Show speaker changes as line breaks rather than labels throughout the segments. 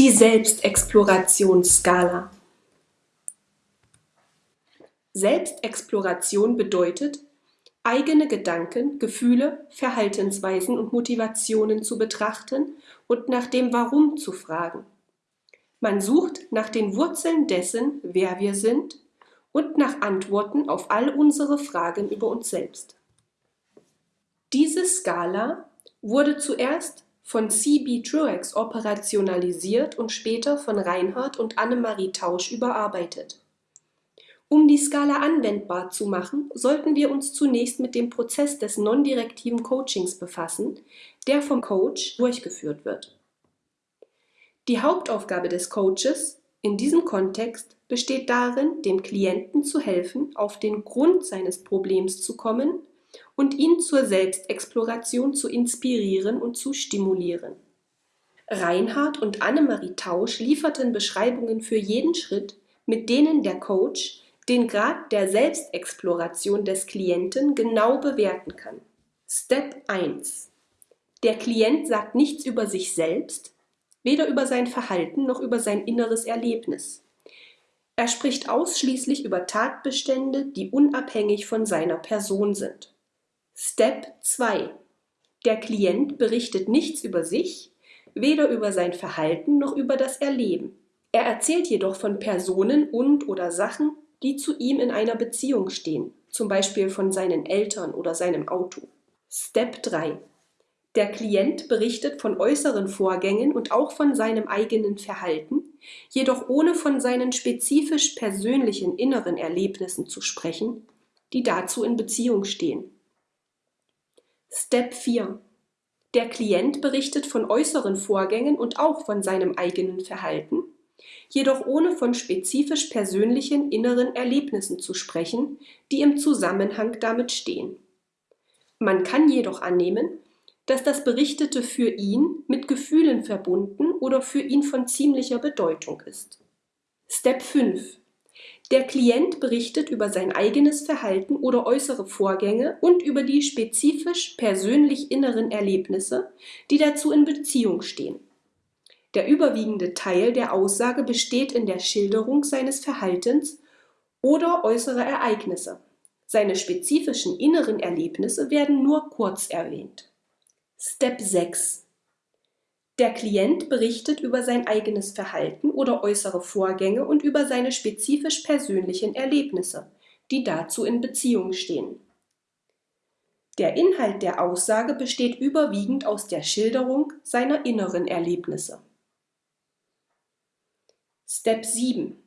Die Selbstexplorationsskala Selbstexploration bedeutet, eigene Gedanken, Gefühle, Verhaltensweisen und Motivationen zu betrachten und nach dem Warum zu fragen. Man sucht nach den Wurzeln dessen, wer wir sind und nach Antworten auf all unsere Fragen über uns selbst. Diese Skala wurde zuerst von C.B. Truex operationalisiert und später von Reinhard und Annemarie Tausch überarbeitet. Um die Skala anwendbar zu machen, sollten wir uns zunächst mit dem Prozess des non-direktiven Coachings befassen, der vom Coach durchgeführt wird. Die Hauptaufgabe des Coaches in diesem Kontext besteht darin, dem Klienten zu helfen, auf den Grund seines Problems zu kommen und ihn zur Selbstexploration zu inspirieren und zu stimulieren. Reinhard und Annemarie Tausch lieferten Beschreibungen für jeden Schritt, mit denen der Coach den Grad der Selbstexploration des Klienten genau bewerten kann. Step 1. Der Klient sagt nichts über sich selbst, weder über sein Verhalten noch über sein inneres Erlebnis. Er spricht ausschließlich über Tatbestände, die unabhängig von seiner Person sind. Step 2. Der Klient berichtet nichts über sich, weder über sein Verhalten noch über das Erleben. Er erzählt jedoch von Personen und oder Sachen, die zu ihm in einer Beziehung stehen, zum Beispiel von seinen Eltern oder seinem Auto. Step 3. Der Klient berichtet von äußeren Vorgängen und auch von seinem eigenen Verhalten, jedoch ohne von seinen spezifisch persönlichen inneren Erlebnissen zu sprechen, die dazu in Beziehung stehen. Step 4. Der Klient berichtet von äußeren Vorgängen und auch von seinem eigenen Verhalten, jedoch ohne von spezifisch persönlichen inneren Erlebnissen zu sprechen, die im Zusammenhang damit stehen. Man kann jedoch annehmen, dass das Berichtete für ihn mit Gefühlen verbunden oder für ihn von ziemlicher Bedeutung ist. Step 5. Der Klient berichtet über sein eigenes Verhalten oder äußere Vorgänge und über die spezifisch persönlich inneren Erlebnisse, die dazu in Beziehung stehen. Der überwiegende Teil der Aussage besteht in der Schilderung seines Verhaltens oder äußerer Ereignisse. Seine spezifischen inneren Erlebnisse werden nur kurz erwähnt. Step 6 der Klient berichtet über sein eigenes Verhalten oder äußere Vorgänge und über seine spezifisch persönlichen Erlebnisse, die dazu in Beziehung stehen. Der Inhalt der Aussage besteht überwiegend aus der Schilderung seiner inneren Erlebnisse. Step 7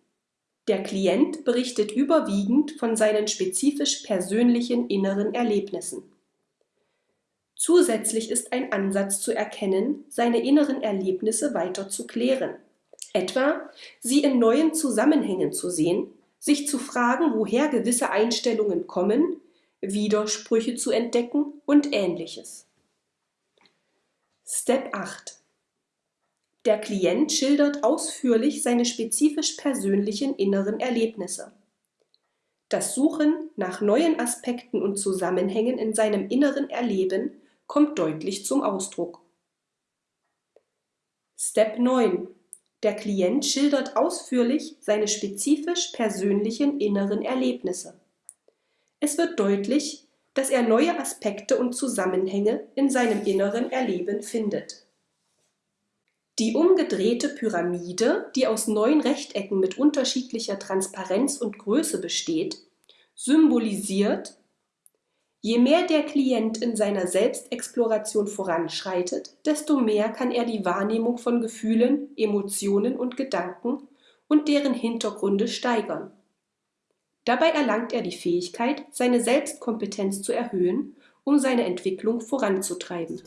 Der Klient berichtet überwiegend von seinen spezifisch persönlichen inneren Erlebnissen. Zusätzlich ist ein Ansatz zu erkennen, seine inneren Erlebnisse weiter zu klären. Etwa, sie in neuen Zusammenhängen zu sehen, sich zu fragen, woher gewisse Einstellungen kommen, Widersprüche zu entdecken und ähnliches. Step 8 Der Klient schildert ausführlich seine spezifisch persönlichen inneren Erlebnisse. Das Suchen nach neuen Aspekten und Zusammenhängen in seinem inneren Erleben kommt deutlich zum Ausdruck. Step 9. Der Klient schildert ausführlich seine spezifisch persönlichen inneren Erlebnisse. Es wird deutlich, dass er neue Aspekte und Zusammenhänge in seinem inneren Erleben findet. Die umgedrehte Pyramide, die aus neun Rechtecken mit unterschiedlicher Transparenz und Größe besteht, symbolisiert Je mehr der Klient in seiner Selbstexploration voranschreitet, desto mehr kann er die Wahrnehmung von Gefühlen, Emotionen und Gedanken und deren Hintergründe steigern. Dabei erlangt er die Fähigkeit, seine Selbstkompetenz zu erhöhen, um seine Entwicklung voranzutreiben.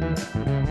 Musik